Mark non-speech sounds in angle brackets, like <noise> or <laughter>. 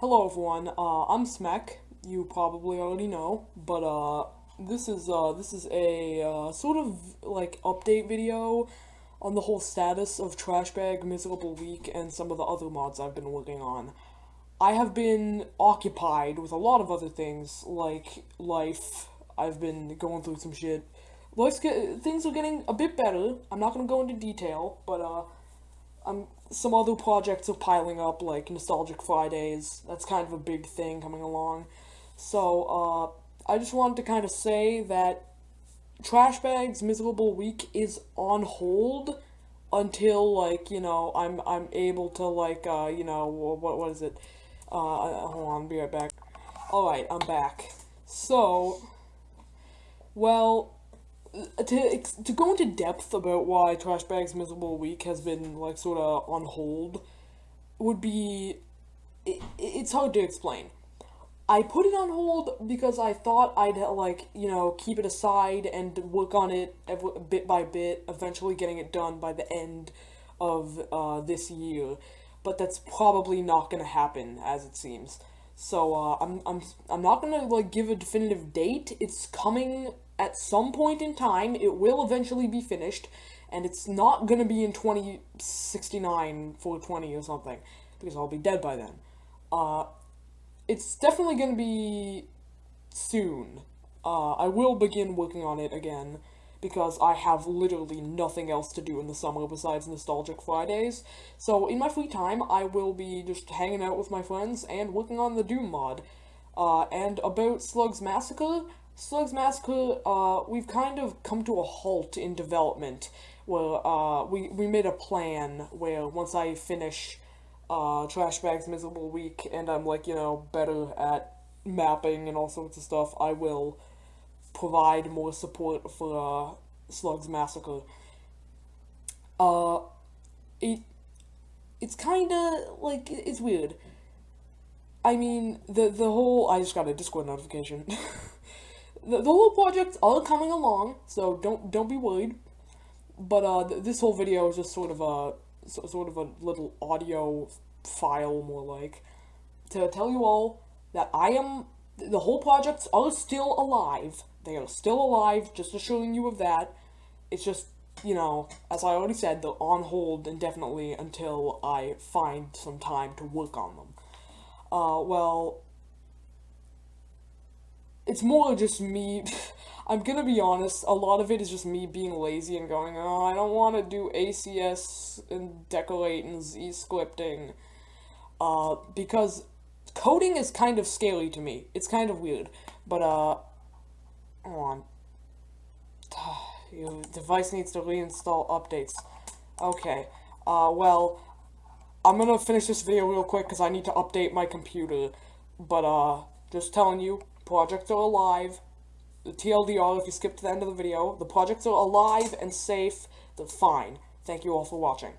Hello everyone, uh, I'm Smek, you probably already know, but uh, this is uh, this is a uh, sort of like update video on the whole status of Trashbag Miserable Week and some of the other mods I've been working on. I have been occupied with a lot of other things, like life, I've been going through some shit. Life's get, things are getting a bit better, I'm not gonna go into detail, but uh, I'm some other projects are piling up, like Nostalgic Fridays. That's kind of a big thing coming along. So, uh, I just wanted to kind of say that Trash Bag's Miserable Week is on hold until, like, you know, I'm, I'm able to, like, uh, you know, what, what is it? Uh, hold on, be right back. Alright, I'm back. So, well, to to go into depth about why Trash Bag's Miserable Week has been like sort of on hold would be it, it's hard to explain. I put it on hold because I thought I'd like you know keep it aside and work on it bit by bit, eventually getting it done by the end of uh, this year. But that's probably not gonna happen, as it seems. So uh, I'm I'm I'm not gonna like give a definitive date. It's coming at some point in time, it will eventually be finished, and it's not gonna be in 2069, 420 or something, because I'll be dead by then. Uh, it's definitely gonna be soon. Uh, I will begin working on it again, because I have literally nothing else to do in the summer besides Nostalgic Fridays. So in my free time, I will be just hanging out with my friends and working on the Doom mod. Uh, and about Slug's Massacre, Slugs Massacre, uh, we've kind of come to a halt in development, where, uh, we, we made a plan where once I finish, uh, Trash Bag's Miserable Week, and I'm, like, you know, better at mapping and all sorts of stuff, I will provide more support for, uh, Slugs Massacre. Uh, it, it's kinda, like, it's weird. I mean, the, the whole, I just got a Discord notification. <laughs> the, the whole project's are coming along, so don't don't be worried. But uh, th this whole video is just sort of a so, sort of a little audio file, more like, to tell you all that I am the whole projects are still alive. They are still alive, just assuring you of that. It's just, you know, as I already said, they're on hold indefinitely until I find some time to work on them. Uh, well, it's more just me. <sighs> I'm gonna be honest, a lot of it is just me being lazy and going, oh, I don't want to do ACS and decorate and Z-scripting. Uh, because coding is kind of scary to me. It's kind of weird. But, uh, hold on. <sighs> Your device needs to reinstall updates. Okay. Uh, well, I'm gonna finish this video real quick because I need to update my computer. But, uh, just telling you, projects are alive. The TLDR, if you skip to the end of the video, the projects are alive and safe. They're fine. Thank you all for watching.